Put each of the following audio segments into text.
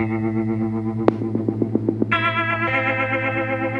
Thank you.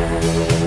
Thank